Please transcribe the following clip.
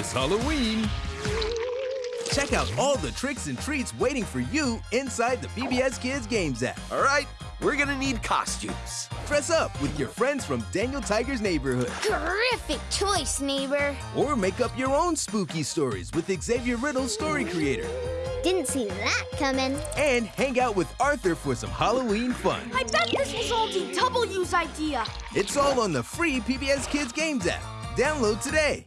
this Halloween. Check out all the tricks and treats waiting for you inside the PBS Kids Games app. All right, we're gonna need costumes. Dress up with your friends from Daniel Tiger's neighborhood. Terrific choice, neighbor. Or make up your own spooky stories with Xavier Riddle's story creator. Didn't see that coming. And hang out with Arthur for some Halloween fun. I bet this was all DW's idea. It's all on the free PBS Kids Games app. Download today.